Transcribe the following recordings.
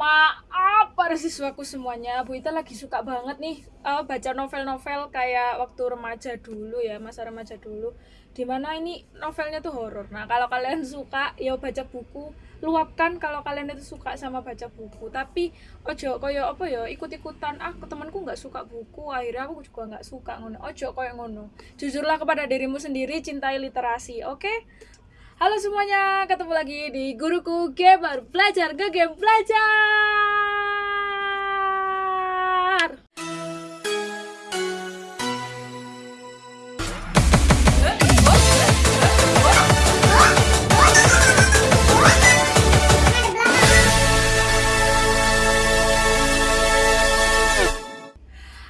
Maaf para siswaku semuanya, Bu Ita lagi suka banget nih uh, baca novel-novel kayak waktu remaja dulu ya, masa remaja dulu. Di mana ini novelnya tuh horor. Nah kalau kalian suka, ya baca buku, luapkan kalau kalian itu suka sama baca buku. Tapi ojo koyo apa ya, ikut-ikutan. Ah temanku nggak suka buku, akhirnya aku juga nggak suka ngono. Ojo koyo ngono. Jujurlah kepada dirimu sendiri, cintai literasi, oke? Okay? Halo semuanya, ketemu lagi di Guruku Gamer Belajar ke Game Belajar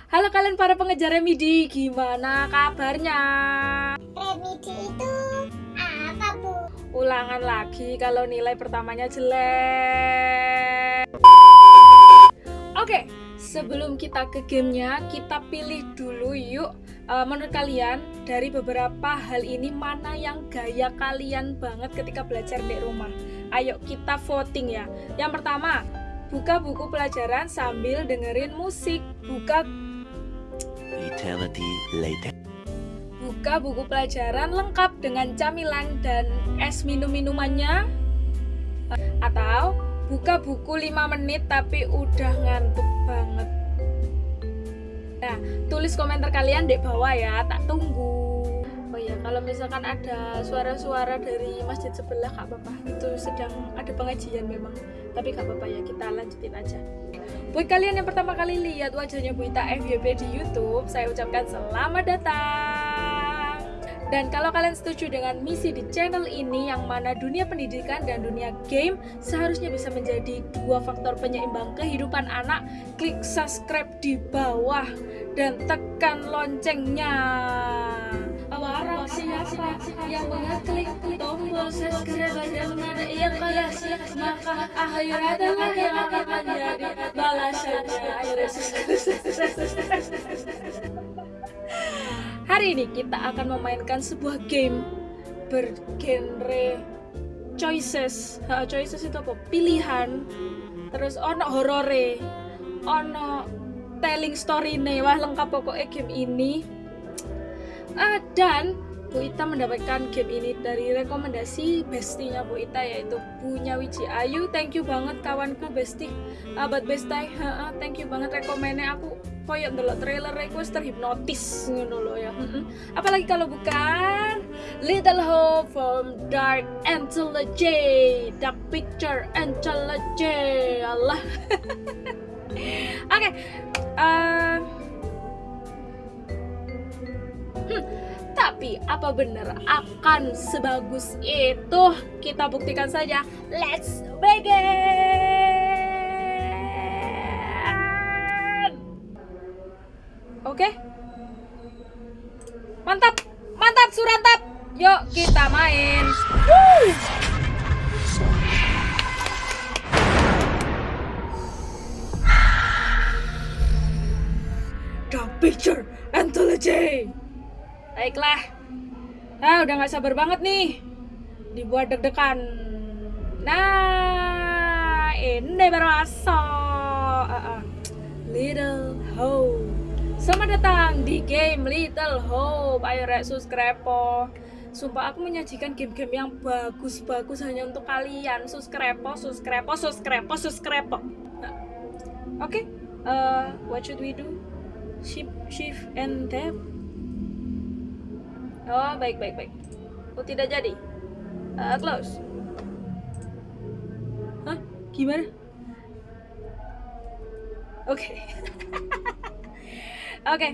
Halo kalian para pengejar Remidi, gimana kabarnya? Ulangan lagi kalau nilai pertamanya jelek. Oke sebelum kita ke gamenya kita pilih dulu yuk. Uh, menurut kalian dari beberapa hal ini mana yang gaya kalian banget ketika belajar di rumah? Ayo kita voting ya. Yang pertama buka buku pelajaran sambil dengerin musik. Buka Eternity later buka buku pelajaran lengkap dengan camilan dan es minum-minumannya. Atau buka buku 5 menit tapi udah ngantuk banget. Nah tulis komentar kalian di bawah ya tak tunggu. Oh ya kalau misalkan ada suara-suara dari masjid sebelah kak bapak itu sedang ada pengajian memang. Tapi kak bapak ya kita lanjutin aja Buat kalian yang pertama kali lihat wajahnya Bu Ita FYP di YouTube, saya ucapkan selamat datang. Dan kalau kalian setuju dengan misi di channel ini yang mana dunia pendidikan dan dunia game seharusnya bisa menjadi dua faktor penyeimbang kehidupan anak, klik subscribe di bawah dan tekan loncengnya. Siapa yang tombol subscribe dan maka akan menjadi. Hari ini kita akan memainkan sebuah game bergenre choices. Ha, choices itu apa? Pilihan. Terus ono horore, ono telling story nih. Wah lengkap pokoknya game ini. Uh, dan Bu Ita mendapatkan game ini dari rekomendasi bestinya Bu Ita yaitu punya Wiji Ayu. Thank you banget kawanku besti. Abad bestai. Thank you banget rekomennya aku koyo ndelok trailer iku terhipnotis ngono ya. Apalagi kalau bukan Little Hope from Dark Anthology, Dark Picture Anthology. Allah. Oke. Okay. Uh, hmm tapi apa benar akan sebagus itu? Kita buktikan saja. Let's begin. Oke. Mantap. Mantap Surantap. Yuk kita main. Woo! The Picture Anthology. Baiklah. Ah, udah nggak sabar banget nih. Dibuat deg-degan. Nah, ini baru masuk. Uh, uh. Little Hope. Selamat datang di game Little Hope. Ayo rek subscribe po. Sumpah aku menyajikan game-game yang bagus-bagus hanya untuk kalian. Subscribe po, subscribe po, subscribe po, subscribe po. Nah. Oke, okay. uh, what should we do? Shift, shift, and tap. Oh, baik, baik, baik. Oh, tidak jadi. Uh, close. Hah? Gimana? Oke. Okay. Oke. Okay.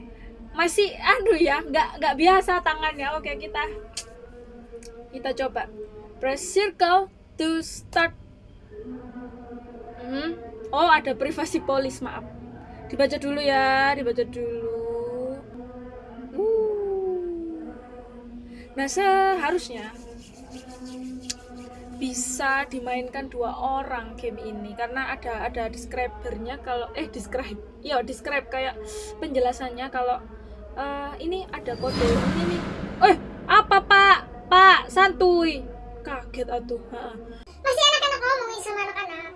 Masih aduh ya, nggak nggak biasa tangannya. Oke, okay, kita kita coba. Press circle to start. Hmm. Oh, ada privasi polis, maaf. Dibaca dulu ya, dibaca dulu. Nah seharusnya bisa dimainkan dua orang game ini karena ada ada describernya kalau eh describe ya describe kayak penjelasannya kalau uh, ini ada kode ini nih. Eh apa pak? Pak santuy. Kaget atuh masih anak-anak ngomong sama anak-anak.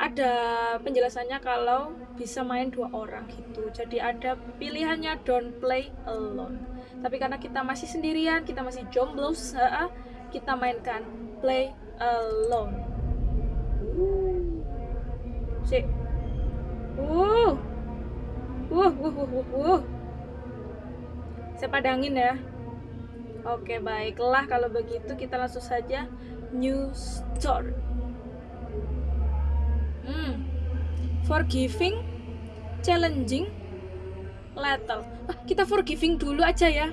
Ada penjelasannya kalau bisa main dua orang gitu. Jadi ada pilihannya don't play alone tapi karena kita masih sendirian kita masih jomblo kita mainkan play alone. Si uh uh uh uh uh, uh. saya padangin ya. Oke baiklah kalau begitu kita langsung saja new story Hmm. Forgiving, challenging, lethal. Ah, kita forgiving dulu aja ya.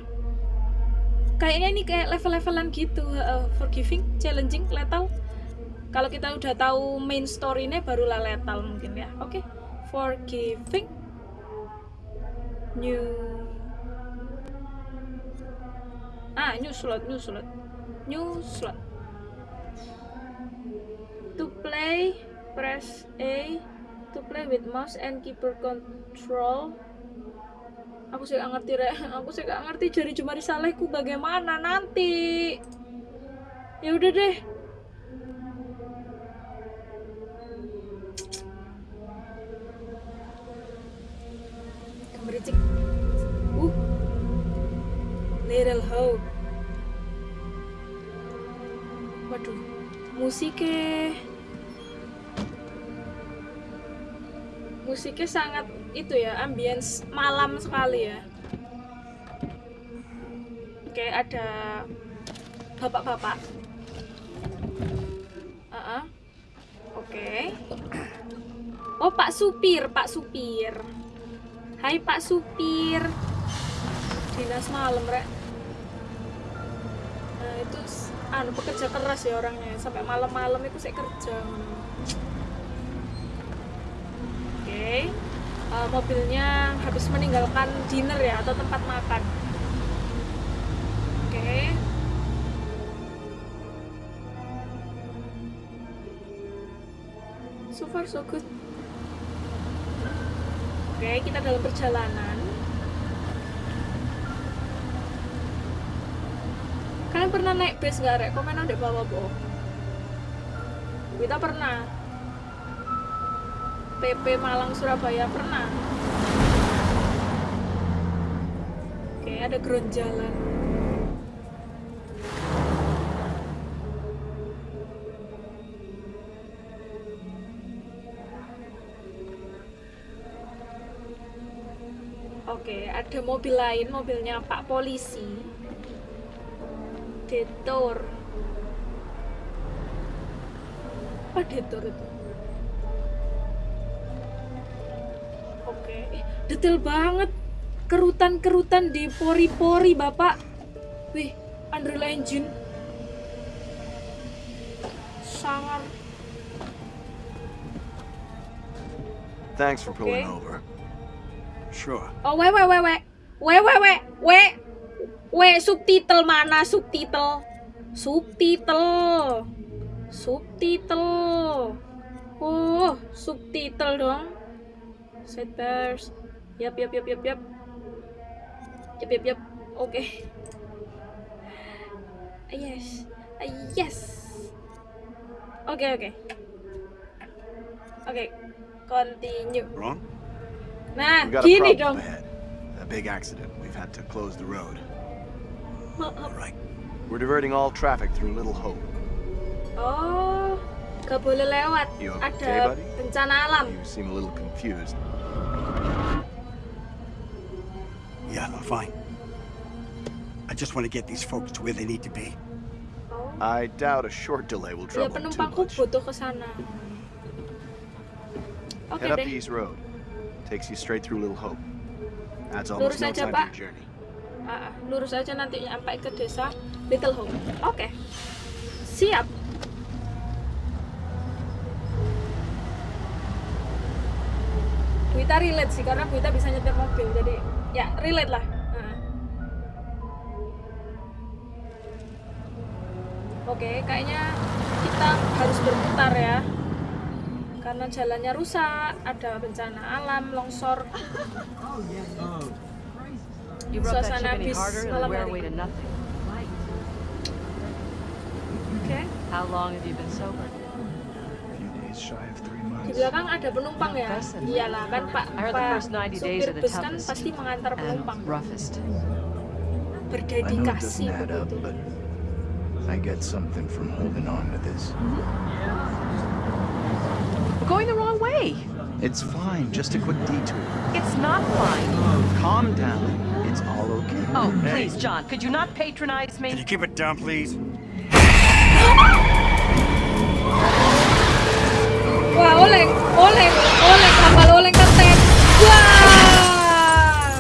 Kayaknya ini kayak level-levelan gitu. Uh, forgiving, challenging, lethal. Kalau kita udah tahu main story-nya barulah lethal mungkin ya. Oke. Okay. Forgiving. New Ah, new slot, new slot. New slot. To play press A to play with mouse and keyboard control aku sih gak ngerti re aku sih gak ngerti. Jari jemari salehku bagaimana nanti? Ya udah deh. Kemericik. Uh. Little hope. Waduh musiknya musiknya sangat itu ya ambience malam sekali ya. Oke ada bapak-bapak. Uh -uh. oke. Oh pak supir pak supir. Hai pak supir. Dinas malam rek. Nah itu anu pekerja keras ya orangnya. Sampai malam-malam itu saya kerja. Okay. Uh, mobilnya habis meninggalkan dinner ya atau tempat makan. Oke. Okay. so far so good. Oke okay, kita dalam perjalanan. Kalian pernah naik bus nggak rek? Komen di bawah boh kita pernah PP Malang Surabaya pernah oke ada ground jalan Oke, ada mobil lain, mobilnya Pak Polisi. Detor. Apa detor itu? Detail banget kerutan-kerutan di pori-pori bapak wih Unreal Engine sangat Thanks for pulling okay. over. Sure. Oh, we we we we. We we we we. We subtitle mana subtitle? Subtitle. Subtitle. Oh, subtitle dong. Setbars. Yap, yap, yap, yap, yap. Yap, yap, yap. Oke. Okay. Yes. Yes. Oke, okay, oke. Okay. Oke. Okay. Continue. Wrong? Nah, gini dong. Ahead. A big accident. We've had to close the road. All right. We're diverting all traffic through Little Hope. Oh, gak boleh lewat. You okay, Ada buddy? bencana alam. You seem a little confused. Yeah, I'm fine. I just want to get these folks to where they need to be. I doubt a short delay will trouble them too much. butuh ke sana. Okay Head up deh. the East Road. Takes you straight through Little Hope. Adds almost lurus no aja, time Pak. journey. Uh, lurus aja nanti sampai ke desa Little Hope. Oke. Okay. Siap. Buita relate sih karena Buita bisa nyetir mobil jadi ya relate lah. Nah. oke kayaknya kita harus berputar ya. Karena jalannya rusak ada bencana alam longsor. Suasana bis malam hari. Okay. How long have you been sober? Di months. belakang ada penumpang ya? Iyalah kan Pak I heard the Pak first 90 days supir the bus kan toughest pasti mengantar penumpang. roughest. I know it Berdedikasi doesn't add up, begitu. but I get something from holding on to this. We're going the wrong way. It's fine, just a quick detour. It's not fine. Calm down. It's all okay. Oh, please, John, could you not patronize me? Can you me? keep it down, please? Wah, oleng, oleng, oleng, tambal oleng ketek. Wah.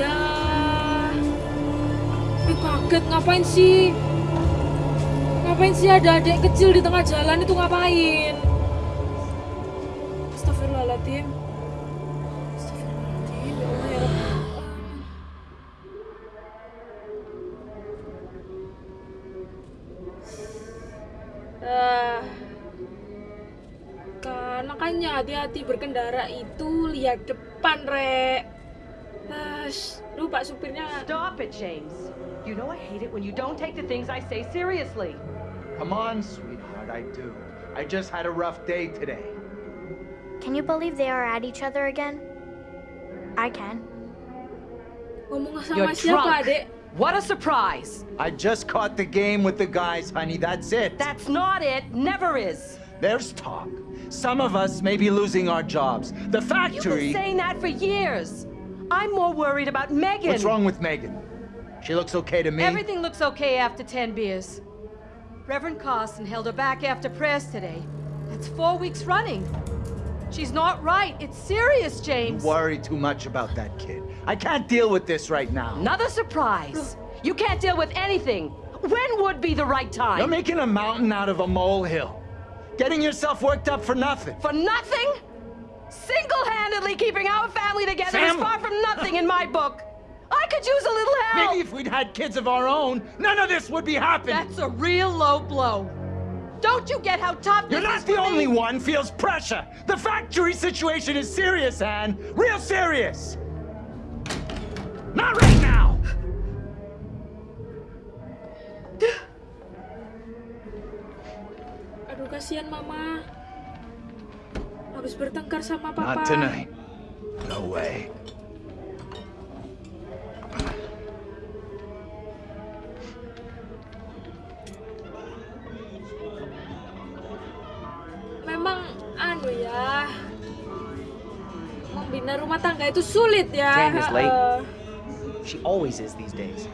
Ya. Ih, kaget ngapain sih? Ngapain sih ada adik kecil di tengah jalan itu ngapain? Hati-hati berkendara itu lihat depan, Rek. Ah, Duh, Pak supirnya Stop it, James. You know I hate it when you don't take the things I say seriously. Come on, sweetheart, I do. I just had a rough day today. Can you believe they are at each other again? I can. ngomong sama You're siapa, drunk. Dek? What a surprise. I just caught the game with the guys, honey. That's it. That's not it. Never is. There's talk. Some of us may be losing our jobs. The factory... You've been saying that for years. I'm more worried about Megan. What's wrong with Megan? She looks okay to me. Everything looks okay after 10 beers. Reverend Carson held her back after prayers today. That's four weeks running. She's not right. It's serious, James. You James. worry too much about that kid. I can't deal with this right now. Another surprise. You can't deal with anything. When would be the right time? You're making a mountain out of a molehill. Getting yourself worked up for nothing. For nothing? Single-handedly keeping our family together is far from nothing in my book. I could use a little help. Maybe if we'd had kids of our own, none of this would be happening. That's a real low blow. Don't you get how tough You're not the only me? one feels pressure. The factory situation is serious, Anne. Real serious. Not right now. Aduh, kasihan mama. Habis bertengkar sama papa. Not tonight. No way. Memang anu ya. Membina rumah tangga itu sulit ya. Jane is late. heeh. She always is these days.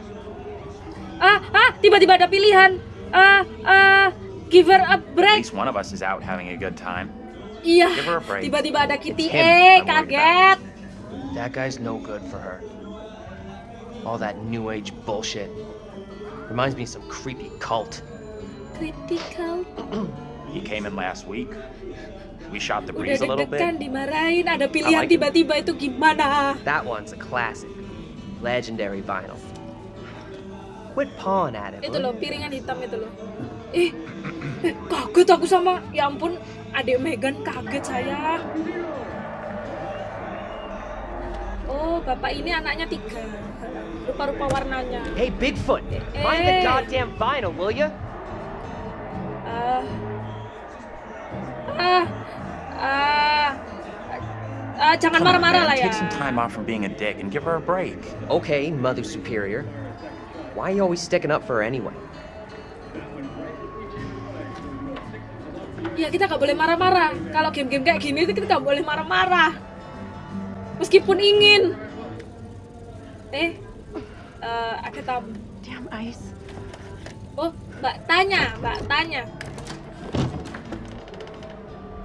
Ah, ah, tiba-tiba ada pilihan. Ah, ah, give her a break. At least one of us is out having a good time. Iya. give her a break. Tiba-tiba ada Kitty It's him E, I'm worried kaget. That guy's no good for her. All that new age bullshit. Reminds me of some creepy cult. Creepy cult? He came in last week. We shot the breeze a little bit. dimarahin, ada pilihan like tiba-tiba itu gimana? That one's a classic. Legendary vinyl. Quit pawing at it. Itu loh, piringan hitam itu loh. Eh, eh, kaget aku sama, ya ampun, adik Megan kaget saya. Oh, bapak ini anaknya tiga. Rupa-rupa warnanya. Hey, Bigfoot! Mind the Hey. goddamn vinyl, will ya? Ah, ah, ah, ah, jangan marah-marah lah ya. Take some time off from being a dick and give her a break. Okay, Mother Superior. Why are you always sticking up for her anyway? Ya kita nggak boleh marah-marah. Kalau game-game kayak gini itu kita nggak boleh marah-marah. Meskipun ingin. Eh, eh, ada tamu. Damn ice. Oh, Mbak tanya, Mbak tanya.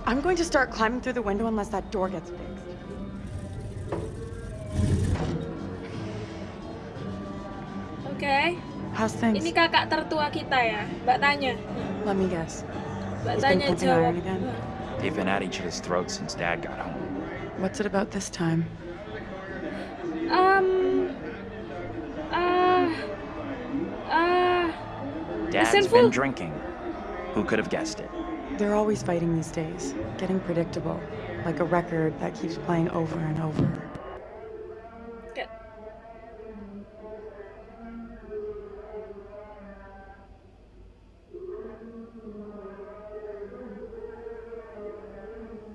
I'm going to start climbing through the window unless that door gets fixed. Oke, How's things? ini kakak tertua kita ya. Mbak tanya. Let me guess. Mbak He's been pumping iron again? They've been at each other's throats since Dad got home. What's it about this time? Um, ah, ah, Dad's Sinful. been drinking. Who could have guessed it? They're always fighting these days, getting predictable, like a record that keeps playing over and over.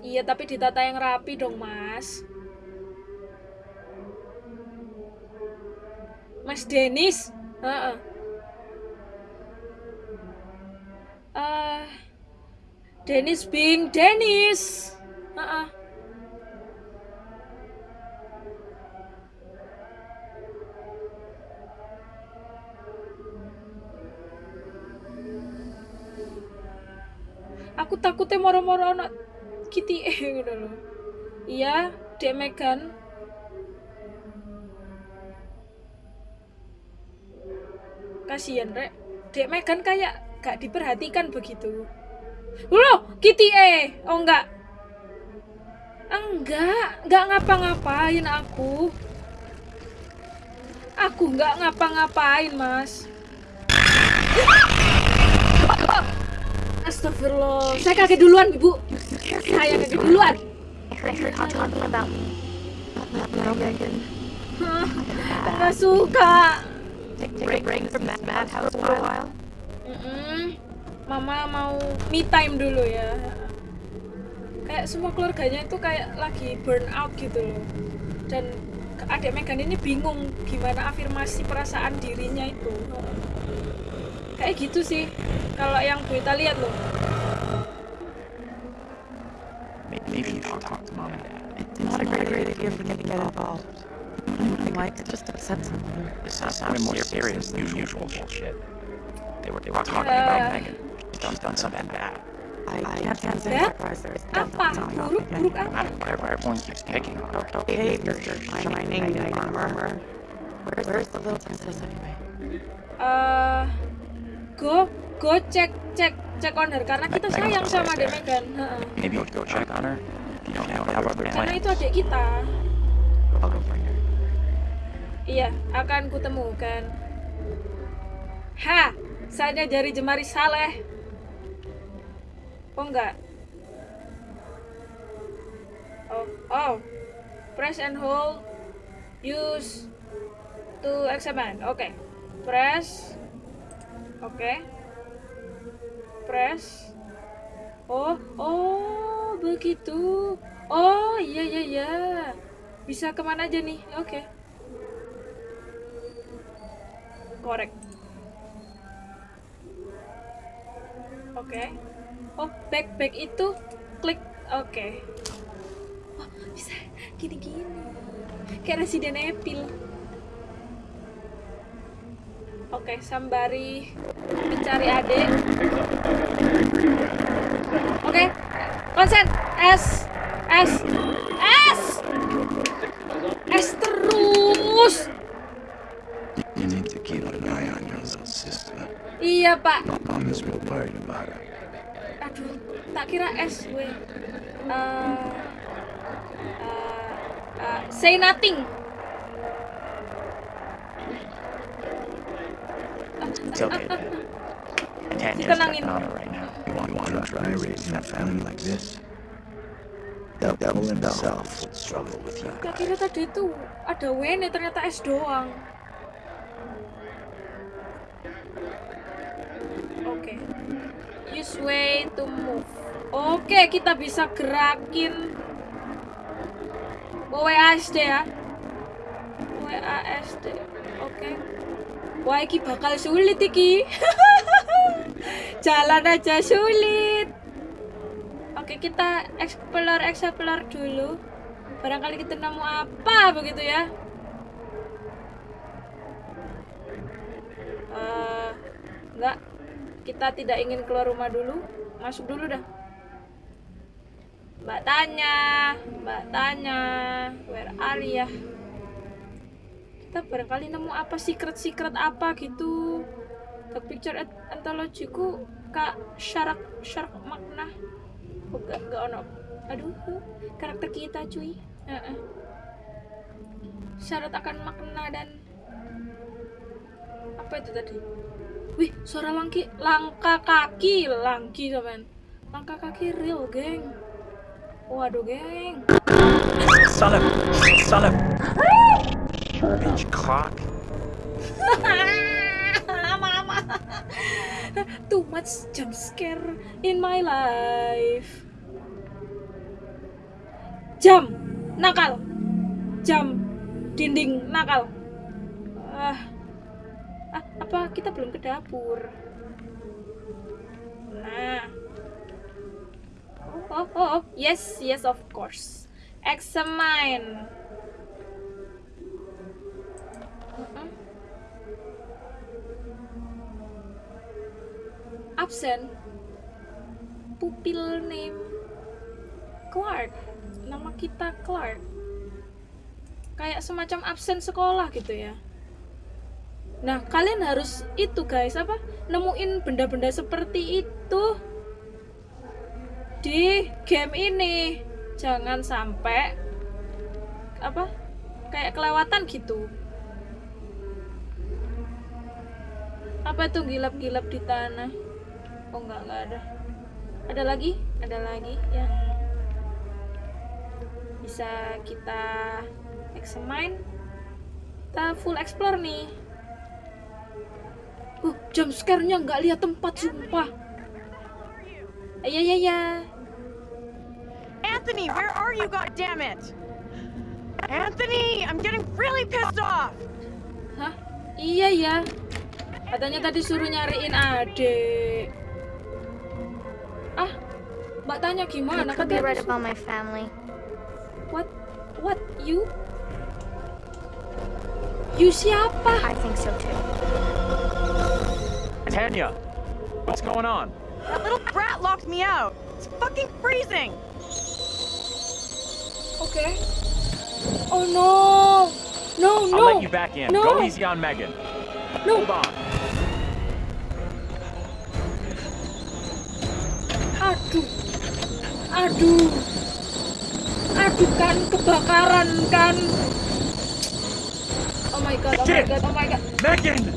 Iya, tapi ditata yang rapi dong, Mas. Mas Denis. Heeh. Uh, Dennis Bing Dennis. Heeh. Aku takutnya moro-moro anak Kitty gitu loh. Iya, Dek Megan. Kasian, Rek. Dek Megan kayak gak diperhatikan begitu. Loh, Kitty eh. Oh enggak. Enggak, enggak ngapa-ngapain aku. Aku enggak ngapa-ngapain, Mas. Astagfirullah. Saya kaget duluan, Ibu. Saya kaget duluan. Enggak suka. Mm -mm. Mama mau me time dulu ya. Kayak semua keluarganya itu kayak lagi burn out gitu loh. Dan adik Megan ini bingung gimana afirmasi perasaan dirinya itu. Kayak gitu sih. Kalau yang Bu Ita lihat loh. Maybe you should talk to mom. It's not a great idea for me to get involved. Anything like it just upset someone. This sounded more serious than usual bullshit. They were, they were talking about Megan. She's done, done something bad. I can't stand Bad? surprise there's Apa? definitely something off Buruk? Buruk again. apa? I don't everyone keeps picking on her. Behavior, shining knight armor. Where's, where's the little princess anyway? eh go go cek cek cek on her karena kita sayang sama adik Megan. Maybe you go check on her. You don't have, have other Karena itu adik kita. Iya, akan kutemukan. Ha, saatnya jari jemari Saleh. Oh enggak. Oh, oh. Press and hold. Use to examine. Oke. Press. Oke. Press. Oh, oh, begitu. Oh, iya iya iya. Bisa ke mana aja nih? Oke. Korek. Oke. Oh, back back itu klik. Oke. Oh, bisa gini-gini. Kayak Resident Evil. Oke, sambari mencari adik. Oke. Konsen. S. S. S. S terus. Iya, Pak. Aduh tak kira S gue Eh, eh, eh, say nothing It's okay, Dad. Tanya's Tenangin. checking on her right now. You want, you want to try raising a family like this? The devil himself would struggle with you. tak kira tadi itu ada Wene ternyata S doang oke use way to move oke kita bisa gerakin WASD ya WASD oke wah iki bakal sulit iki jalan aja sulit Oke, kita explore explore dulu. Barangkali kita nemu apa begitu ya. Eh, enggak. Kita tidak ingin keluar rumah dulu. Masuk dulu dah. Mbak tanya, Mbak tanya, where are ya? Kita barangkali nemu apa secret-secret apa gitu. The picture anthology ku kak syarak syarak makna. Gak, gak ono. Aduh, karakter kita cuy. Heeh. Syarat akan makna dan apa itu tadi? Wih, suara langki, langkah kaki, langki teman. Langkah kaki real, geng. Waduh, geng. Son of... Bitch clock. Mama. Too much jump scare in my life. jam nakal jam dinding nakal ah ah, apa kita belum ke dapur nah oh oh oh, oh. yes yes of course examine absen. Pupil name Clark. Nama kita Clark. Kayak semacam absen sekolah gitu ya. Nah kalian harus itu guys apa? Nemuin benda-benda seperti itu di game ini. Jangan sampai apa? Kayak kelewatan gitu. Apa tuh gilap-gilap di tanah oh enggak enggak ada. Ada lagi? Ada lagi yang bisa kita examine kita full explore nih. Uh jump scare-nya nggak lihat tempat sumpah. Ya ya ya Anthony, where are you, goddammit? Anthony, I'm getting really pissed off! hah? Iya ya katanya tadi suruh nyariin adik mbak tanya You gimana could be katanya right about my family. what what you you siapa I think so too. Tanya, what's going on? That little brat locked me out! It's fucking freezing! Okay. oh no no no I'll let you back in. no Go easy on Megan. no Hold on. Aduh aduh kan kebakaran kan oh my god oh my god oh my god Megan!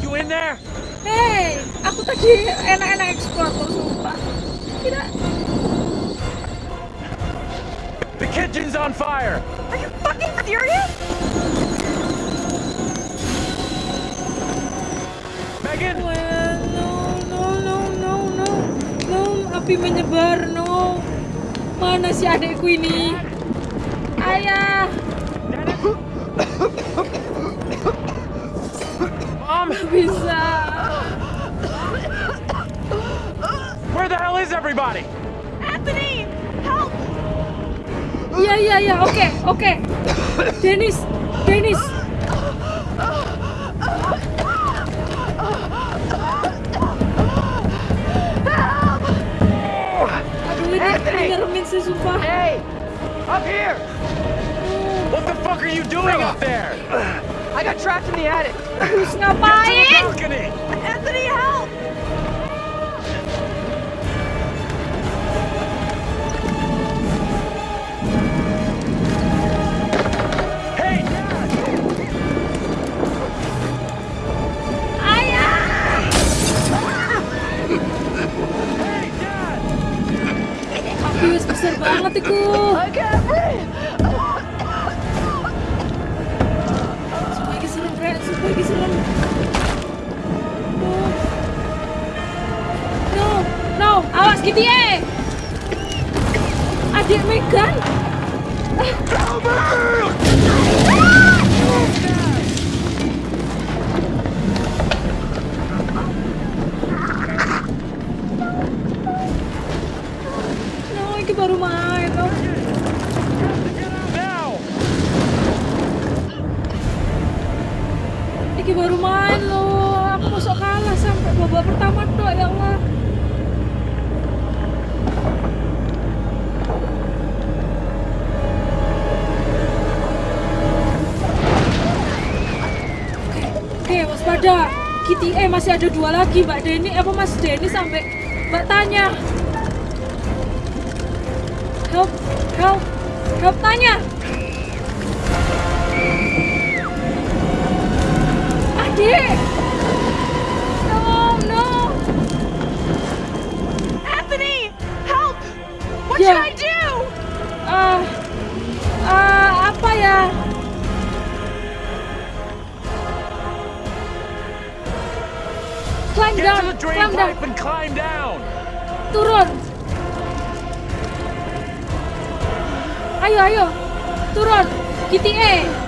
You in there? Hei, aku tadi enak-enak explore kok sumpah. Tidak. The kitchen's on fire! Are you fucking serious? Megan! Well, no, no, no, no, no, no, api menyebar, no. Mana si adekku ini? Ayah, Mom! bisa. Where the hell is everybody? Anthony! Help! Iya, iya, iya, oke, oke. Dennis, Dennis. Up here! What the fuck are you doing up there? I got trapped in the attic. Terus To the balcony! Anthony, help! Banget iku. Sumpah iki serem, Rek. Sumpah iki. No. No, awas gitu. Adik Megan. Eh masih ada dua lagi Mbak Denny apa Mas Denny sampai Mbak tanya. Help, help, help tanya. Adik. No, no. Anthony! Help! What Yeah. should I do? Ah, ah, Climb Get down, to the drain climb down, and climb down! turun. Ayo, ayo. Turun. GTE.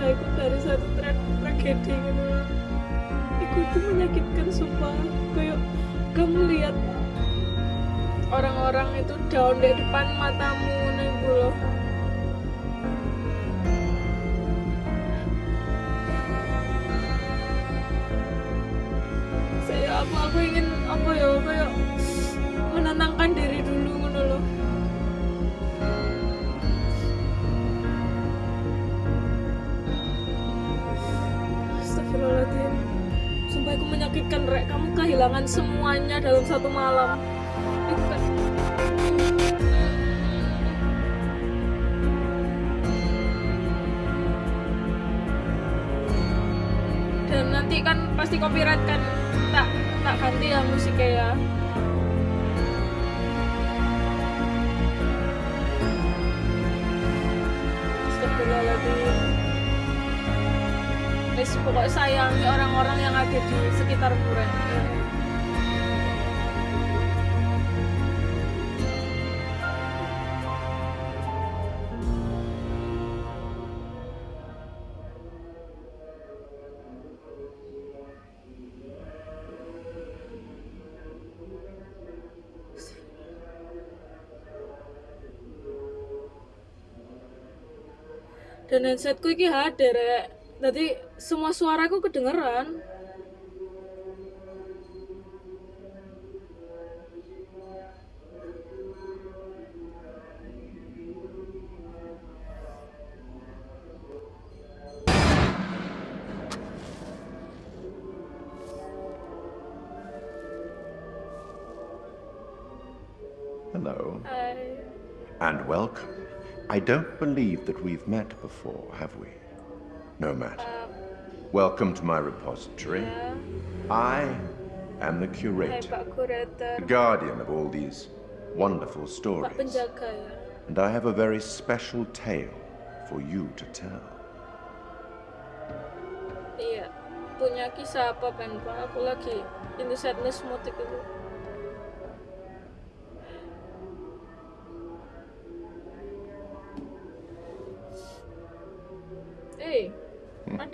Keluargaku dari satu tra tragedi gitu. Iku itu menyakitkan sumpah. Kayak kamu lihat orang-orang itu down di depan matamu nih loh. Saya aku aku ingin apa ya kayak menenangkan diri menyakitkan Rek Kamu kehilangan semuanya dalam satu malam. Itu kan Dan nanti kan pasti copyright kan Tak, tak ganti ya musiknya ya Wis pokoknya sayangi orang-orang yang ada di sekitar Muren. Dan headsetku iki hadir rek. Jadi semua suaraku kedengeran. Hello, Hai. and welcome. I don't believe that we've met before, have we? No matter. Welcome to my repository. I am the curator, the guardian of all these wonderful stories. And I have a very special tale for you to tell. Iya. Punya kisah apa pen Pak? Aku lagi ini sadness mood itu.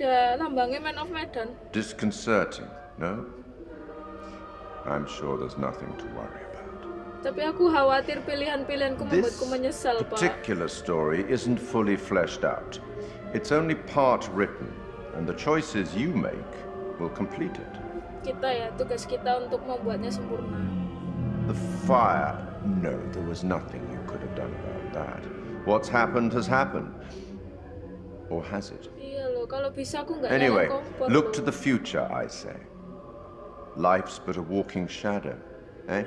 Ada lambangnya Man of Medan. Disconcerting, no? I'm sure there's nothing to worry about. Tapi aku khawatir pilihan-pilihanku This membuatku menyesal, Pak. particular story isn't fully fleshed out. It's only part written, and the choices you make will complete it. Kita ya, tugas kita untuk membuatnya sempurna. The fire. No, there was nothing you could have done about that. What's happened has happened. Or has it? Iya kalau bisa aku nggak Anyway, look to the future, I say. Life's but a walking shadow, eh?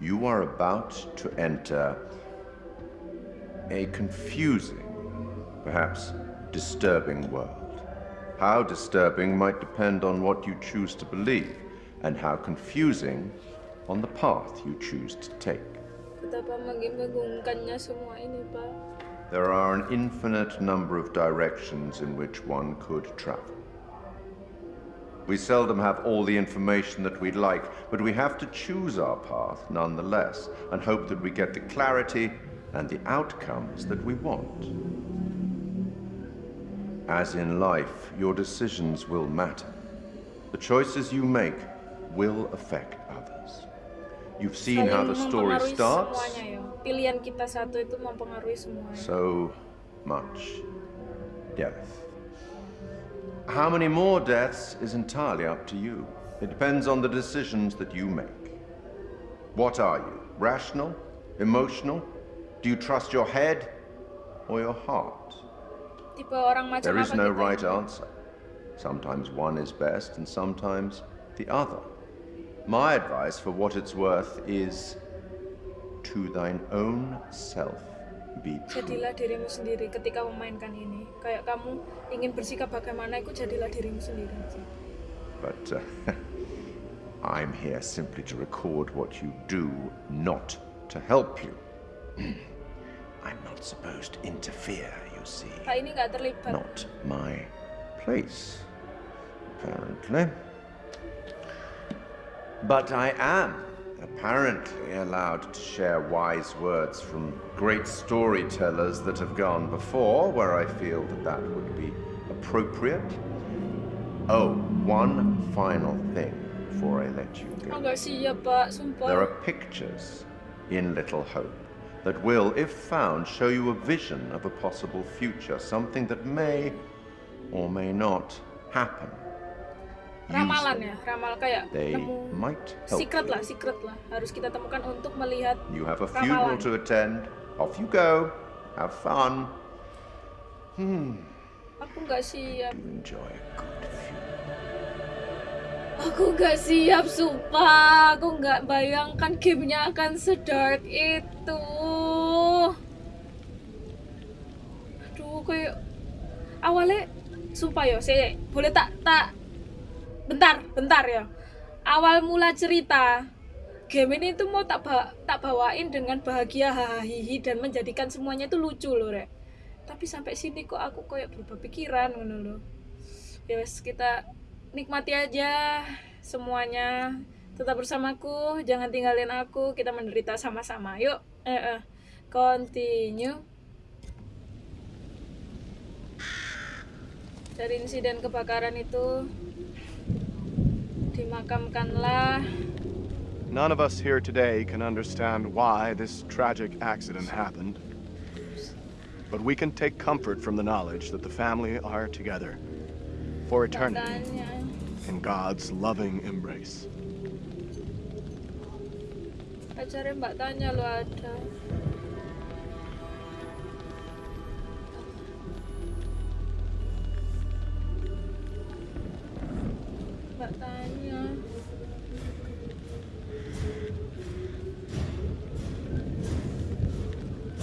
You are about to enter a confusing, perhaps disturbing world. How disturbing might depend on what you choose to believe, and how confusing on the path you choose to take. Betapa membingungkannya semua ini, Pak. There are an infinite number of directions in which one could travel. We seldom have all the information that we'd like, but we have to choose our path nonetheless and hope that we get the clarity and the outcomes that we want. As in life, your decisions will matter. The choices you make will affect others. You've seen how the story starts. Semuanya, ya. Pilihan kita satu itu mempengaruhi. So much death. How many more deaths is entirely up to you. It depends on the decisions that you make. What are you? Rational? Emotional? Do you trust your head or your heart? Tipe orang macam There is apa no right answer. Sometimes one is best and sometimes the other. My advice, for what it's worth, is to thine own self be true. Jadilah dirimu sendiri ketika memainkan ini. Kayak kamu ingin bersikap bagaimana, itu jadilah dirimu sendiri. But uh, I'm here simply to record what you do, not to help you. I'm not supposed to interfere, you see. Pak ini nggak terlibat. Not my place, apparently. But I am apparently allowed to share wise words from great storytellers that have gone before, where I feel that that would be appropriate. Oh, one final thing before I let you go. nggak siap, Pak. Sumpah. There are pictures in Little Hope that will, if found, show you a vision of a possible future, something that may or may not happen. Ramalan ya, ramal kayak They nemu secret lah, secret lah. Harus kita temukan untuk melihat You have a funeral ramalan. to attend. Off you go. Have fun. Hmm. Aku nggak siap. Enjoy a good Aku nggak siap, sumpah. Aku nggak bayangkan gamenya akan sedark itu. Aduh, kayak awalnya, sumpah ya, saya boleh tak tak bentar, bentar ya. Awal mula cerita, game ini tuh mau tak ba- tak bawain dengan bahagia hahihi dan menjadikan semuanya itu lucu loh, Rek. Tapi sampai sini kok aku kayak berubah pikiran ngono loh. Ya wes kita nikmati aja semuanya. Tetap bersamaku, jangan tinggalin aku. Kita menderita sama-sama. Yuk, eh, eh. continue. Dari insiden kebakaran itu dimakamkanlah None of us here today can understand why this tragic accident happened. But we can take comfort from the knowledge that the family are together for eternity in God's loving embrace. Pacarnya Mbak Tanya lo ada. Mbak Tanya.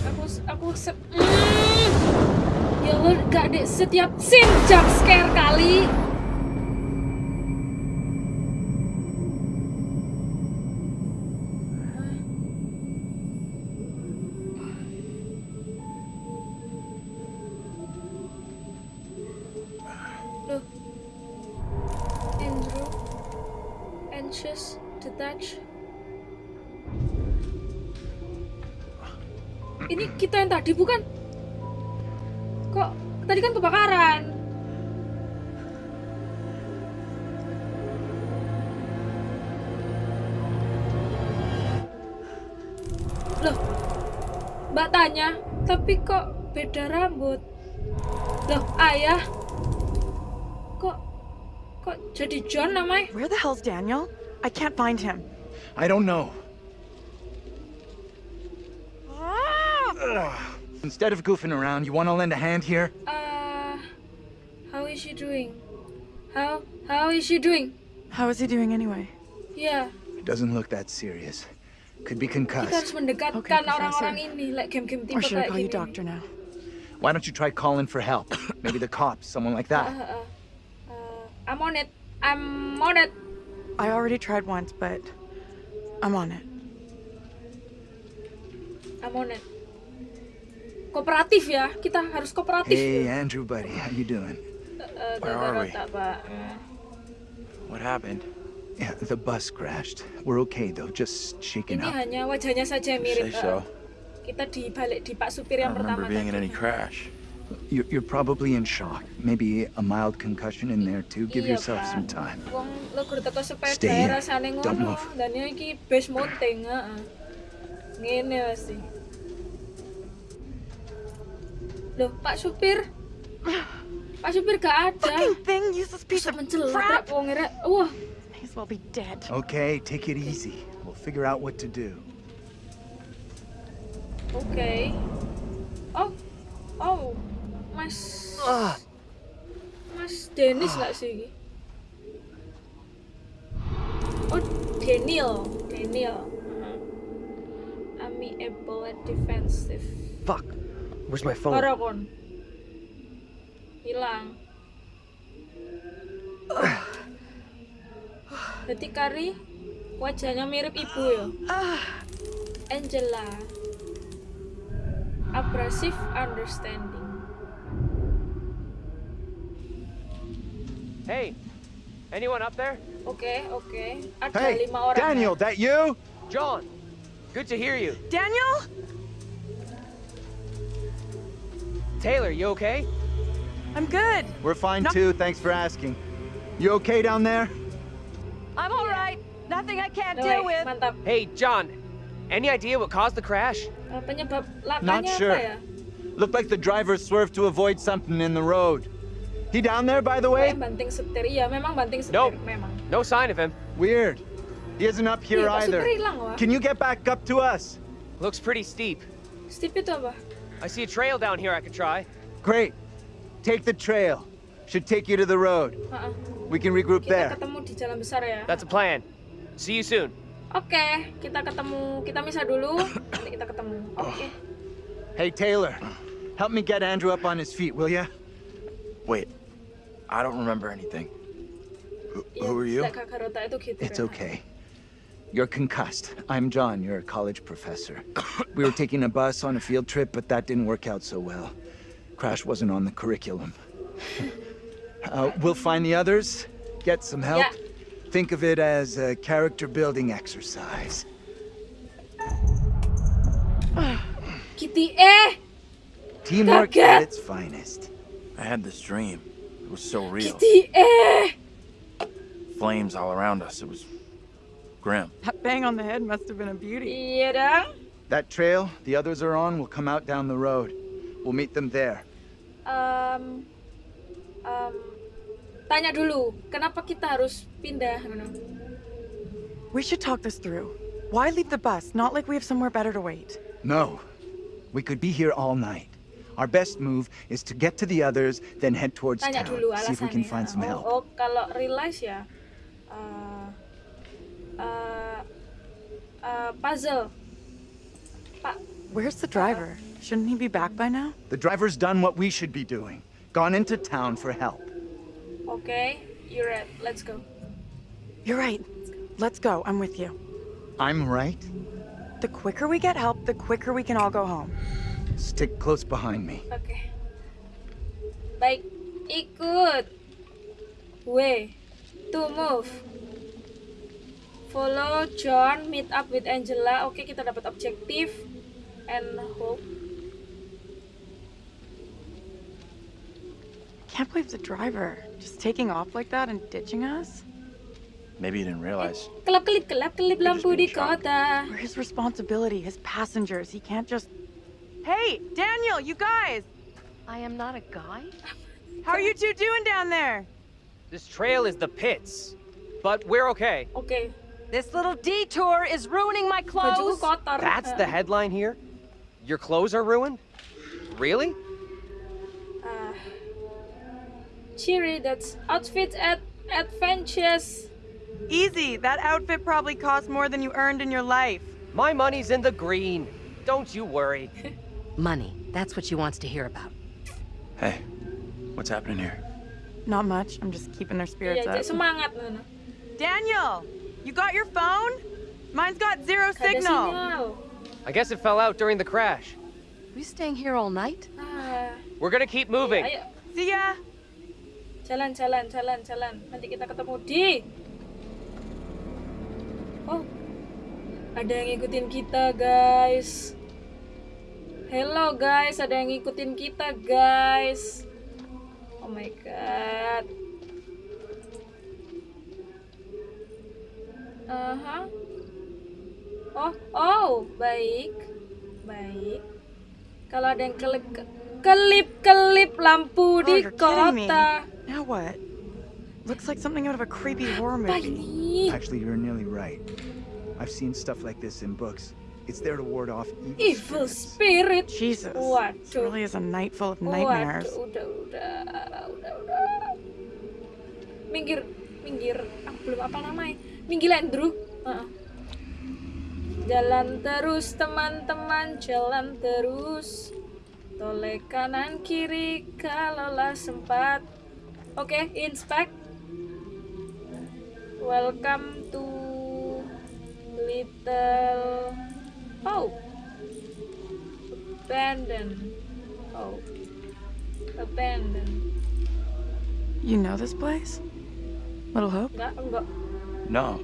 Aku aku se Mm. Ya gak deh setiap scene jump scare kali. Loh. Mbak tanya, tapi kok beda rambut? Loh, ayah. Kok kok jadi John namanya? Where the hell's Daniel? I can't find him. I don't know. Instead of goofing around, you want to lend a hand here? Uh, how is she doing? How how is she doing? How is he doing anyway? Yeah. It doesn't look that serious. Could be kita harus concussed. mendekatkan Okay, Professor. orang-orang ini, like game-game tipe Or should I kayak call you gini. doctor now? Why don't you try calling for help? Maybe the cops, someone like that. ah, ah. I'm on it. I'm on it. I already tried once, but I'm on it. I'm on it. Kooperatif ya, kita harus kooperatif. Hey, Andrew, buddy, how you doing? Eh, Where are we? otak. What happened? Yeah, the bus crashed. We're okay though, just shaken Ini up. hanya wajahnya saja yang mirip. Say so. eh. Kita dibalik di Pak supir yang pertama tadi. crash. You're, you're probably in shock. Maybe a mild concussion in there too. Give Iya, yourself some time. Stay here. Don't move. ini. Ngene pasti. Loh, Pak supir. Pak supir gak ada. Fucking thing, useless piece of crap. Wah, as well be dead. Okay, take it easy. We'll figure out what to do. Okay. Oh. Oh. Mas Mas Dennis nggak sih ini? Oh, Daniel. Daniel. Heeh. Amiable and defensive. Fuck. Where's my phone? Karakon. Hilang. Berarti Kari wajahnya mirip ibu ya. Ah. Angela. Abrasive understanding. Hey, anyone up there? Okay, okay. Ada Hey, lima orang. Daniel, that you? John, good to hear you. Daniel? Taylor, you okay? I'm good. We're fine too. Thanks for asking. You okay down there? I'm all right. Nothing I can't No deal way, with. mantap. Hey, John, any idea what caused the crash? Uh, Penyebab Not sure. ya? Looked like the driver swerved to avoid something in the road. He down there, by the way? Kayak banting setir. Iya, memang banting setir. Nope. Memang. No sign of him. Weird. He isn't up here Iya, either. hilang. Can you get back up to us? Looks pretty steep. Steve itu apa? I see a trail down here I could try. Great. Take the trail. Should take you to the road. Heeh. We can regroup Kita there. ketemu di jalan besar ya. That's a plan. See you soon. Oke, kita ketemu. Kita misah dulu. Nanti kita ketemu. Oke. Hey, Taylor. Help me get Andrew up on his feet, will ya? Wait, I don't remember anything. Who, who are you? Kak Garota itu gitu. It's okay. You're concussed. I'm John. You're a college professor. We were taking a bus on a field trip, but that didn't work out so well. Crash wasn't on the curriculum. Uh, we'll find the others, get some help. Yeah. Think of it as a character building exercise. Kitty eh Teamwork Kaget. at its finest. I had this dream. It was so real. Kitty eh Flames all around us. It was grim. That bang on the head must have been a beauty. Iya dong. That trail the others are on will come out down the road. We'll meet them there. Em, em, tanya dulu, kenapa kita harus pindah? We should talk this through. Why leave the bus? Not like we have somewhere better to wait. No. We could be here all night. Our best move is to get to the others, then head towards Tanya town. dulu See if we can find some oh, help. oh, kalau realize ya, eh, eh, eh, puzzle. Pak, Where's the driver? Shouldn't he be back by now? The driver's done what we should be doing. Gone into town for help. Oke, you're right. Let's go. You're right. Let's go. I'm with you. I'm right. The quicker we get help, the quicker we can all go home. Stick close behind me. Oke. Baik, ikut. Way to move. Follow John, meet up with Angela. Oke, kita dapat objektif and hope. Can't believe the driver just taking off like that and ditching us. Maybe you didn't realize. Kelap kelip kelap kelip lampu di kota. We're his responsibility, his passengers. He can't just. Hey, Daniel, you guys! I am not a guy? How are you two doing down there? This trail is the pits, but we're okay. Okay. This little detour is ruining my clothes. That's the headline here? Your clothes are ruined? Really? ah. Cheery, that's outfit at adventures. Easy. That outfit probably cost more than you earned in your life. My money's in the green. Don't you worry. Money. That's what she wants to hear about. Hey, what's happening here? Not much. I'm just keeping their spirits Iya, jadi up. semangat. Daniel, you got your phone? Mine's got zero Gak signal. I guess it fell out during the crash. We staying here all night? Ah, We're gonna keep moving. ayo, See ya. Jalan, jalan, jalan, jalan. Nanti kita ketemu di. Oh, ada yang ngikutin kita, guys. Hello, guys. Ada yang ngikutin kita, guys. Oh my god. Aha. Oh, oh, baik. Baik. Kalau ada yang kelip kelip kelip lampu Oh, di you're kidding me. kota. Now what? Looks like something out of a creepy horror movie. ini? Actually, you're nearly right. I've seen stuff like this in books. It's there to ward off evil. Evil spirit. Jesus. This Waduh. really is a night full of nightmares. Waduh, udah, udah, udah, udah. Minggir, minggir. Aku belum apa namanya. Minggir, Andrew. Heeh. Jalan terus, teman-teman. Jalan terus. Toleh kanan kiri kalaulah sempat. Oke, inspect. Welcome to Little Oh. Abandon. Oh. Abandon. You know this place? Little Hope? Enggak, enggak. No.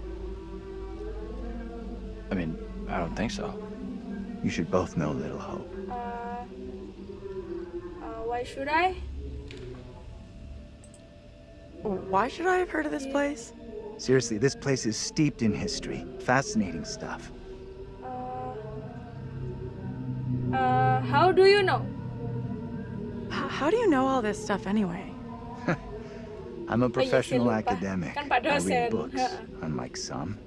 I mean, I don't think so. You should both know Little Hope. Uh, why should I? Why should I have heard of this place? Seriously, this place is steeped in history. Fascinating stuff. Uh, uh how do you know? H- how do you know all this stuff anyway? I'm a professional academic. Kan Pak I dosen. read books, unlike some.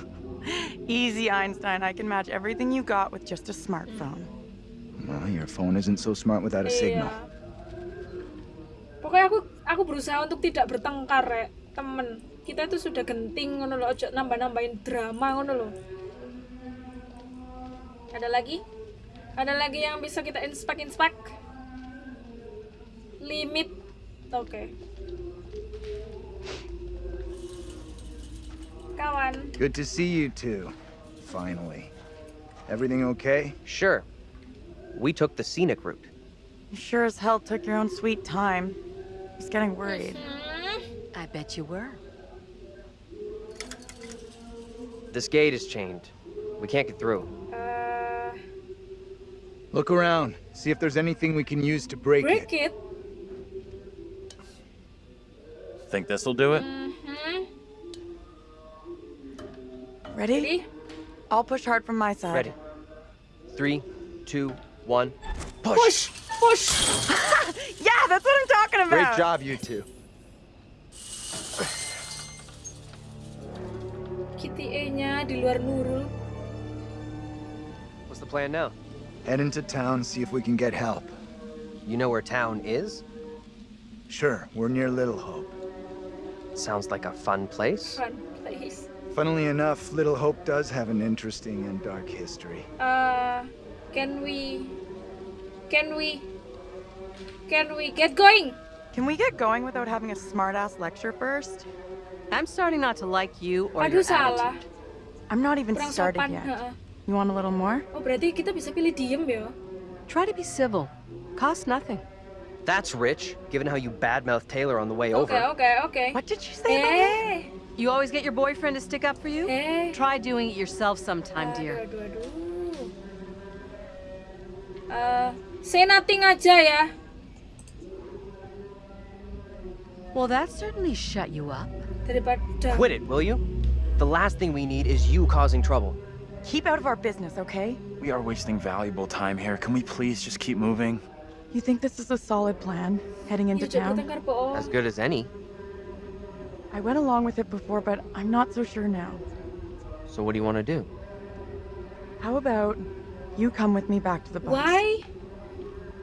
Easy, Einstein. I can match everything you got with just a smartphone. Well, your phone isn't so smart without a signal. Iya. Pokoknya aku aku berusaha untuk tidak bertengkar ya, temen. Kita itu sudah genting ngono loh, ojo nambah-nambahin drama ngono loh. Ada lagi? Ada lagi yang bisa kita inspek-inspek? Limit. Oke. Kawan. Good to see you two. Finally. Everything okay? Sure. We took the scenic route. You sure as hell took your own sweet time. I was getting worried. I bet you were. This gate is chained. We can't get through. Uh, Look around. See if there's anything we can use to break, it. break it. Think this'll do it? Mhm. Ready? Ready? I'll push hard from my side. Ready. Three, two, one. Push, push. yeah, that's what I'm talking about. Great job, you two. Kitty E-nya di luar Nurul. What's the plan now? Head into town, see if we can get help. You know where town is? Sure, we're near Little Hope. Sounds like a fun place. Fun place. Funnily enough, Little Hope does have an interesting and dark history. Uh, can we, can we, can we get going? Can we get going without having a smart-ass lecture first? I'm starting not to like you or Aduh your salah. attitude. I'm not even Kurang started sopan. yet. heeh. You want a little more? Oh berarti kita bisa pilih diem ya? Try to be civil. Cost nothing. That's rich, given how you badmouthed Taylor on the way Oke over. okay, okay. What did you say? Eh, You always get your boyfriend to stick up for you? eh. Try doing it yourself sometime, Aduh dear. aduh aduh. Uh, say nothing aja ya. Well, that certainly shut you up. Daripada. Quit it, will you? The last thing we need is you causing trouble. Keep out of our business, okay? We are wasting valuable time here. Can we please just keep moving? You think this is a solid plan, heading into town? As good as any. I went along with it before, but I'm not so sure now. So what do you want to do? How about you come with me back to the bus? Why?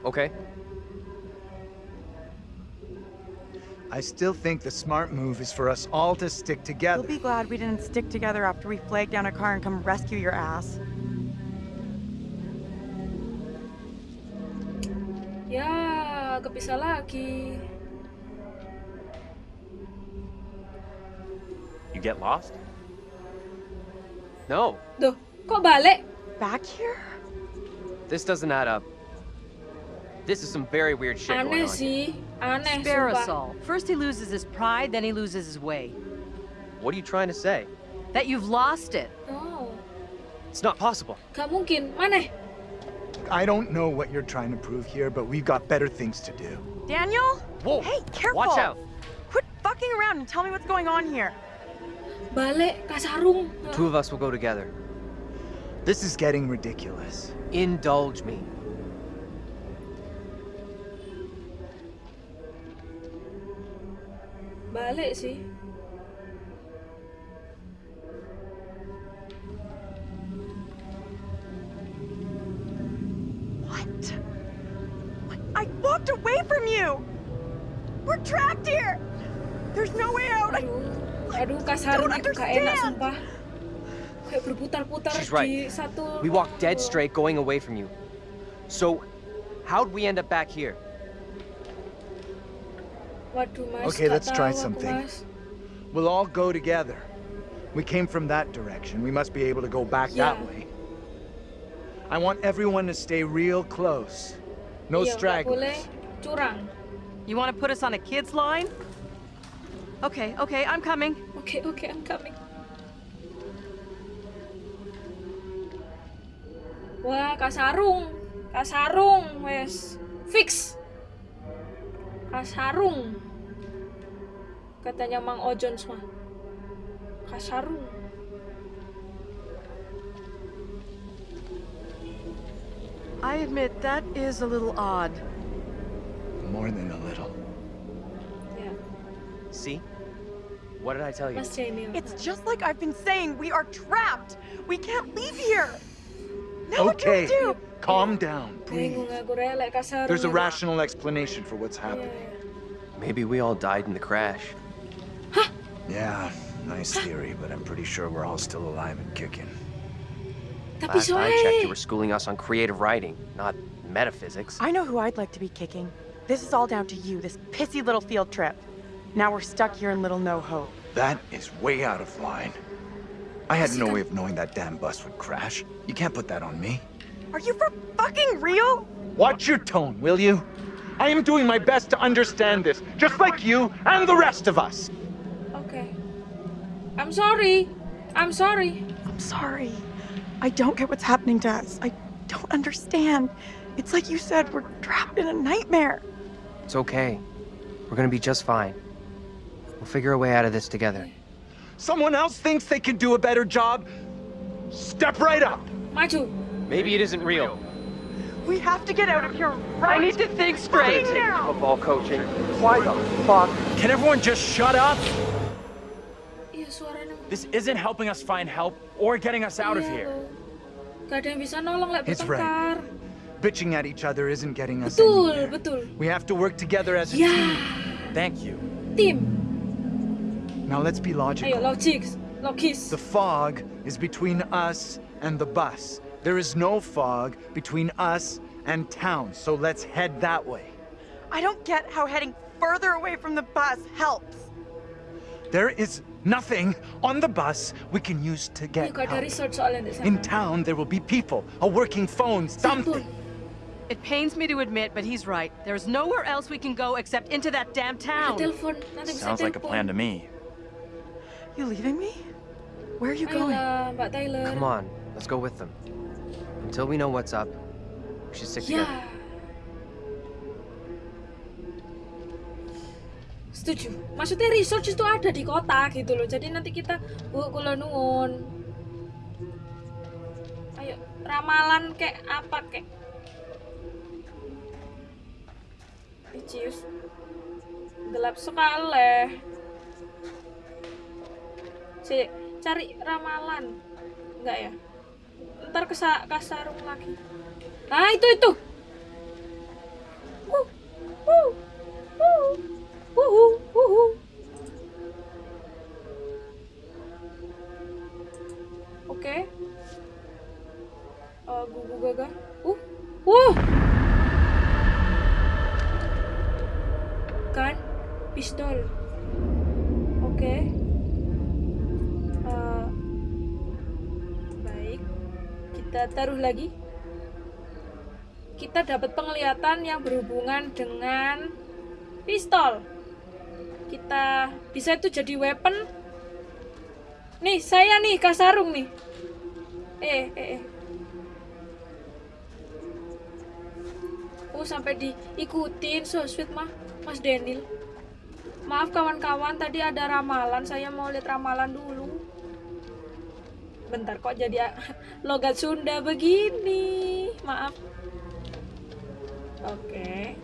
Okay. I still think the smart move is for us all to stick together. You'll be glad we didn't stick together after we flagged down a car and come rescue your ass. Ya, kepisah lagi. You get lost? No. Duh, kok balik? Back here? This doesn't add up. This is some very weird shit going Aneh on. sih, aneh Spare us sumpah. all. First he loses his pride, then he loses his way. What are you trying to say? That you've lost it. Oh, It's not possible. gak mungkin. Mana? I don't know what you're trying to prove here, but we've got better things to do. Daniel? Whoa! Hey, careful! Watch out! Quit fucking around and tell me what's going on here. Balik, Kasarung. Two of us will go together. This is getting ridiculous. Indulge me. Balik sih. What? I walked away from you! We're trapped here! There's no way out! I, Aduh, don't itu gak enak understand. sumpah. Kayak berputar-putar She's right. di satu... We walked dead straight going away from you. So, how'd we end up back here? Waduh, Mas. Okay, let's try something. We'll all go together. We came from that direction. We must be able to go back Yeah. that way. I want everyone to stay real close. No Iya, stragglers. You want to put us on a kid's line? Okay, okay, I'm coming. Okay, okay, I'm coming. Wah, Kasarung. Kasarung, wes. Fix. Kasarung. Katanya Mang Ojon mah. Kasarung. I admit that is a little odd. More than a little. Ya, See? What did I tell you? It's just like I've been saying, we are trapped! We can't leave here! Now what do we Okay, do? calm down, please. Bingung aku relek Kasarung. There's a rational explanation for what's happening. iya. Maybe we all died in the crash. Yeah, nice theory, but I'm pretty sure we're all still alive and kicking. Tapi Last I checked, you were schooling us on creative writing, not metaphysics. I know who I'd like to be kicking. This is all down to you, this pissy little field trip. Now we're stuck here in Little No Hope. That is way out of line. I had no way of knowing that damn bus would crash. You can't put that on me. Are you for fucking real? Watch your tone, will you? I am doing my best to understand this, just like you and the rest of us. Oke. I'm sorry. I'm sorry. I'm sorry. I don't get what's happening to us. I don't understand. It's like you said, we're trapped in a nightmare. It's okay. We're gonna be just fine. We'll figure a way out of this together. Someone else thinks they can do a better job? Step right up. Maju. Maybe it isn't real. We have to get out of here right I need to think straight. Football coaching. Why the fuck? Can everyone just shut up? Iya, suaranya. This isn't helping us find help or getting us out of here. loh. Gak ada yang bisa nolong lek It's bertengkar. Bitching at each other isn't getting us Betul, anywhere. betul. We have to work together as a Ya, team. Thank you. Team. Now let's be Ayo, logical. logis. Logis. The fog is between us and the bus. There is no fog between us and town, so let's head that way. I don't get how heading further away from the bus helps. There is nothing on the bus we can use to Ayo, get gak ada help. resort soalnya di sana. In town, there will be people, a working phone, something. It pains me to admit, but he's right. There's nowhere else we can go except into that damn town. telepon. Sounds like a plan to me. You leaving me? Where are you going? Ayolah, Mbak Tyler. Come on, let's go with them. Until we know what's up, we should stick Ya. together. Setuju. Maksudnya research itu ada di kota gitu loh. Jadi nanti kita bu kula nuwun. Ayo, ramalan kayak apa kayak? Icius. Gelap sekali. Si, cari ramalan. Enggak ya? Ntar kesa kasarung lagi. Nah, itu itu. Taruh lagi. Kita dapat penglihatan yang berhubungan dengan pistol. Kita bisa itu jadi weapon. Nih saya nih kasarung nih. Eh eh, eh. oh sampai diikutin so sweet mah. Mas Daniel. Maaf kawan-kawan tadi ada ramalan. Saya mau lihat ramalan dulu bentar kok jadi logat Sunda begini maaf oke okay.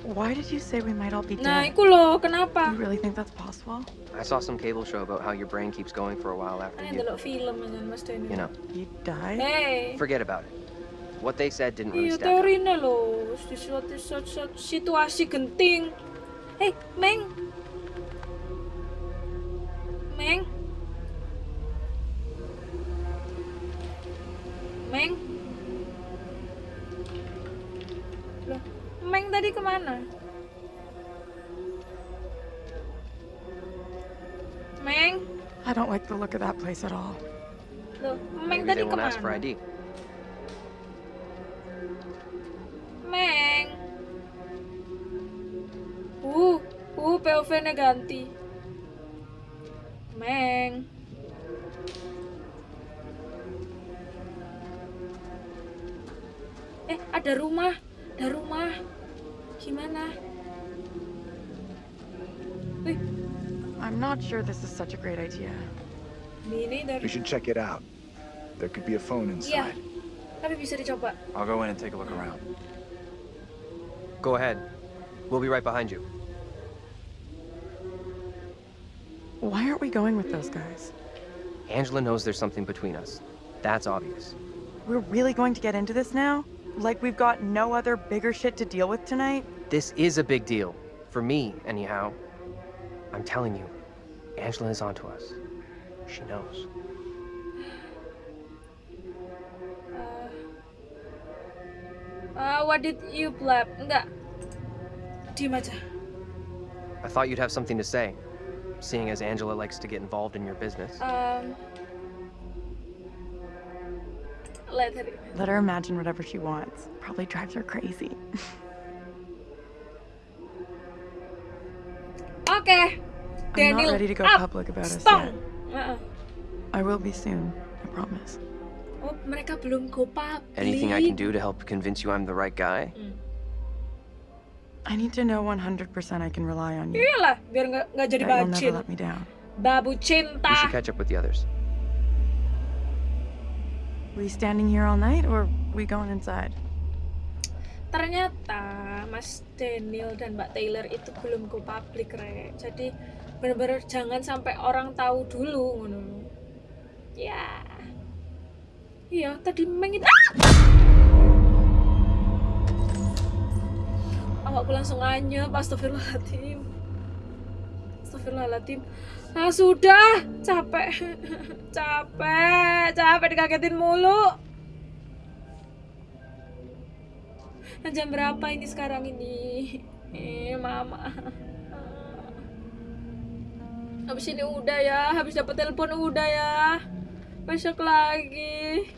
Why did you say we might all be nah dead? itu loh kenapa You really think that's possible? I saw some cable show about how your brain keeps going for a while after Ini you, film Mas you know, You died? hey forget about it. What they said didn't really Iya stack up. teorinya loh di suatu, suatu, suatu situasi genting. Eh, Meng. Meng. Meng. Loh, Meng tadi ke mana? Meng. I don't like the look of that place at all. Loh, Meng Maybe tadi ke mana? ID. Meng. Uh, uh, POV-nya ganti. Meng. Ada rumah. Ada rumah. Gimana? Wih, I'm not sure this is such a great idea. ini dari... We should check it out. There could be a phone Iya, inside. tapi bisa dicoba. I'll go in and take a look around. Go ahead. We'll be right behind you. Why aren't we going with those guys? Angela knows there's something between us. That's obvious. We're really going to get into this now? Like we've got no other bigger shit to deal with tonight? This is a big deal. For me, anyhow. I'm telling you, Angela is onto us. She knows. Uh, what did you blab? Enggak. Diem aja. I thought you'd have something to say, seeing as Angela likes to get involved in your business. Um, let her. Let her imagine whatever she wants. Probably drives her crazy. Oke. I'm not ready to go up. public about us yet. Uh-uh. I will be soon, I promise. Oh, mereka belum go public. Anything I can do to help convince you I'm the right guy? Mm. I need to know 100% I can rely on you. Iyalah, biar nggak nggak jadi That you'll bacin. let me down. Babu We cinta. should catch up with the others. We standing here all night or we going inside? Ternyata Mas Daniel dan Mbak Taylor itu belum go public, Re. Jadi bener-bener jangan sampai orang tahu dulu ngono. Ya. Iya, tadi mengit. Awakku langsung anyep, astagfirullahaladzim. Astagfirullahaladzim. Ah, sudah, capek. capek, capek dikagetin mulu. Nah, jam berapa ini sekarang ini? Eh, mama. Habis ini udah ya, habis dapat telepon udah ya. Besok lagi.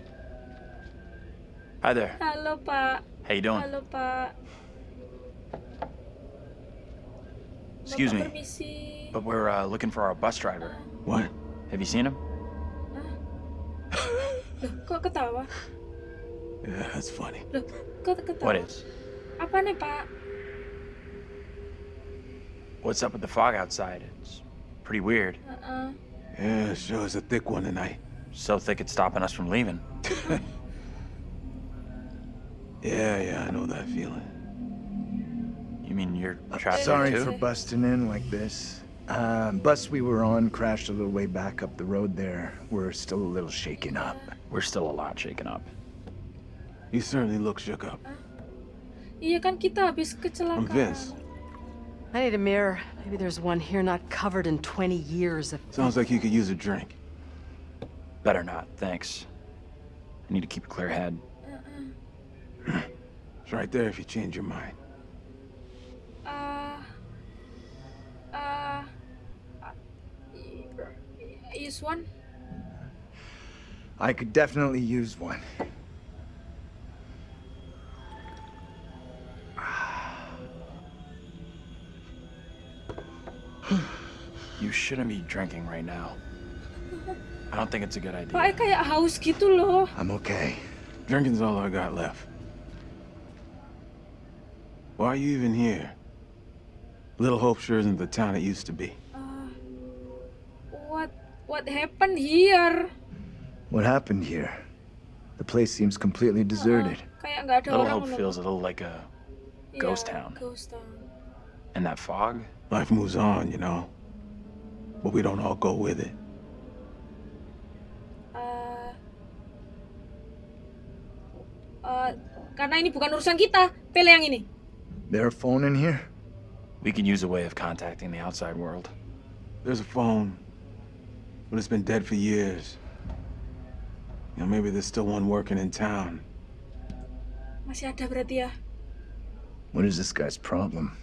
Hi there. Halo, Pak. How you doing? Halo, Pak. Excuse Bapak me, Permisi. But we're uh, looking for our bus driver. What? Have you seen him? Loh, kok ketawa? Yeah, that's funny. Loh, kok ketawa? What is? Apa nih, Pak? What's up with the fog outside? It's pretty weird. Uh-uh. Yeah, sure is a thick one tonight. So thick it's stopping us from leaving. Yeah, yeah, I know that feeling. You mean you're trapped Sorry too? for busting in like this. Uh, bus we were on crashed a little way back up the road there. We're still a little shaken up. We're still a lot shaken up. You certainly look shook up. Iya kan kita habis I'm. Vince. I need a mirror. Maybe there's one here not covered in 20 years of... Sounds like you could use a drink. Better not, thanks. I need to keep a clear head. It's right there if you change your mind. Uh, uh, use one. I could definitely use one. You shouldn't be drinking right now. I don't think it's a good idea. Pak kayak haus gitu loh. I'm okay. Drinking's all I got left. Why are you even here? Little Hope sure isn't the town it used to be. Uh, what what happened here? What happened here? The place seems completely deserted. Kayak nggak ada Little orang Hope feels a little like a ghost Iya, town. Ghost town. And that fog? Life moves on, you know. But we don't all go with it. Uh, uh, karena ini bukan urusan kita, pilih yang ini. There a phone in here? We can use a way of contacting the outside world. There's a phone, but it's been dead for years. You know, maybe there's still one working in town. Masih ada berarti ya. What is this guy's problem?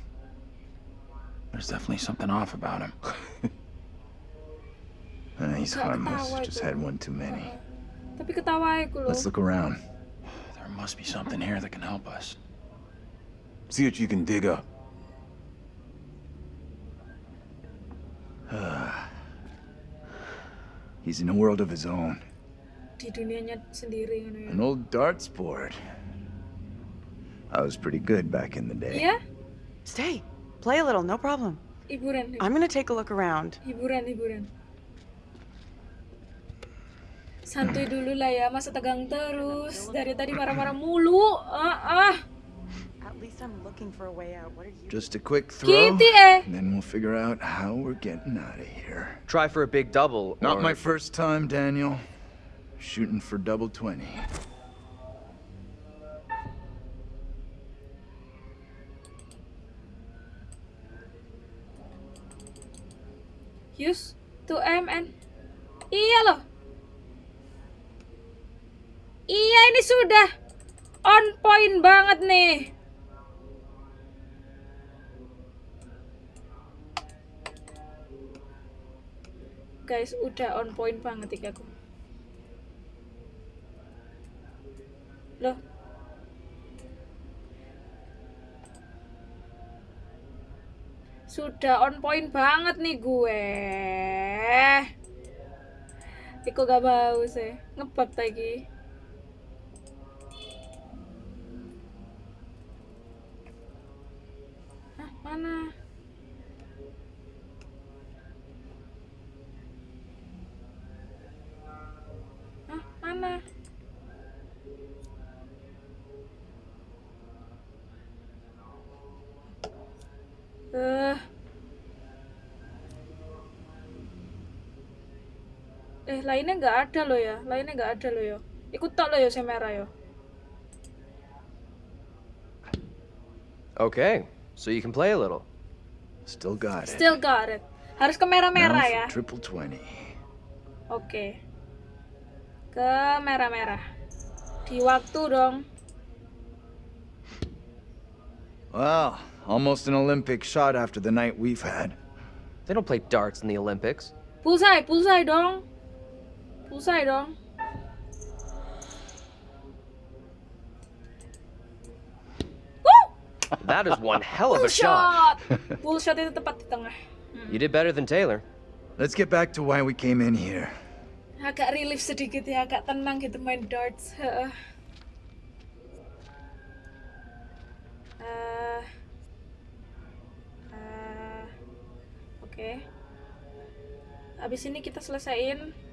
There's definitely something off about him. Uh, he's harmless, just had one too many. Tapi ketawa aku. Let's look around. There must be something here that can help us. See what you can dig up. He's in a world of his own. Di dunianya sendiri. An old darts board. I was pretty good back in the day. Iya, Stay. Play a little, no problem. hiburan. I'm gonna take a look around. Hiburan, hiburan. Santuy dulu lah ya, masa tegang terus. Dari tadi marah-marah mulu. Ah, ah. At least I'm looking for a way out. What are you? Just a quick throw, Kitty and then we'll figure out how we're getting out of here. Try for a big double. Not or- my first time, Daniel. Shooting for double 20. Use to MN. Iya loh. Iya ini sudah on point banget nih. Guys, udah on point banget iki aku. Loh. Sudah on point banget nih gue. Iko gak mau sih. Ngebug lagi. Hah, mana? Hah, mana? Eh. Eh, lainnya nggak ada loh ya. Lainnya nggak ada loh ya. Ikut tak loh ya merah ya. Okay, so you can play a little. Still got it. Still got it. Harus ke merah-merah ya. triple 20. Oke. Ke merah-merah. Di waktu dong. Well, almost an Olympic shot after the night we've had. They don't play darts in the Olympics. Pulsai, pulsai dong. Pulsai dong. That is one hell of a shot. Pull shot itu tepat di tengah. You did better than Taylor. Let's get back to why we came in here. Agak relief sedikit ya, agak tenang gitu main darts. Heeh. Eh, eh, Oke. Habis ini kita selesaiin.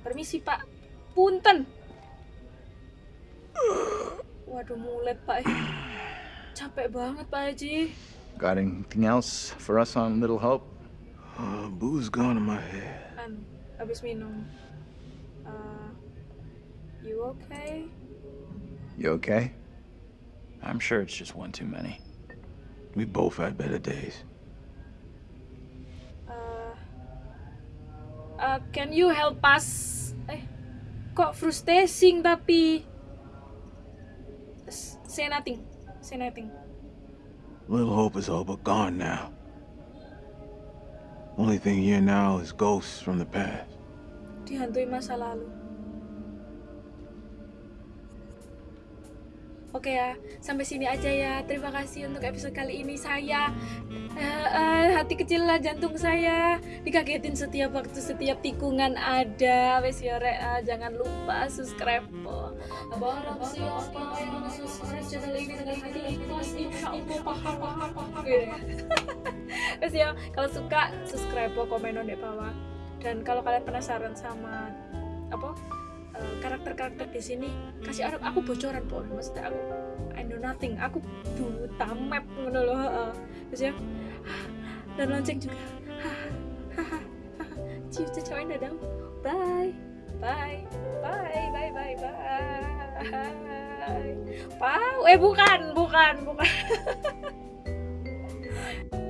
Permisi Pak. Punten. Waduh mulet Pak. Capek banget Pak Haji. Got anything else for us on Little Hope? Uh, booze gone in my head. Anu, habis minum. Uh, you okay? You okay? I'm sure it's just one too many. We both had better days. Uh, can you help us? Eh, kok frustrating tapi say nothing, say nothing. Little Hope is all but gone now. Only thing here now is ghosts from the past. dihantui masa lalu. Oke ya, sampai sini aja ya. Terima kasih untuk episode kali ini. Saya eh, eh, hati kecil lah jantung saya dikagetin setiap waktu setiap tikungan ada. Wes ya eh, jangan lupa subscribe. yang subscribe channel ini dengan. Gitu ya. Ya, kalau suka subscribe komen di bawah. Dan kalau kalian penasaran sama apa karakter-karakter di sini kasih aku, aku bocoran po maksudnya aku I know nothing. Aku buta map ngono loh terus ya dan lonceng juga. Ciu cacawain dadang. Bye. Bye. Bye bye bye bye. Wow, eh bukan, bukan, bukan.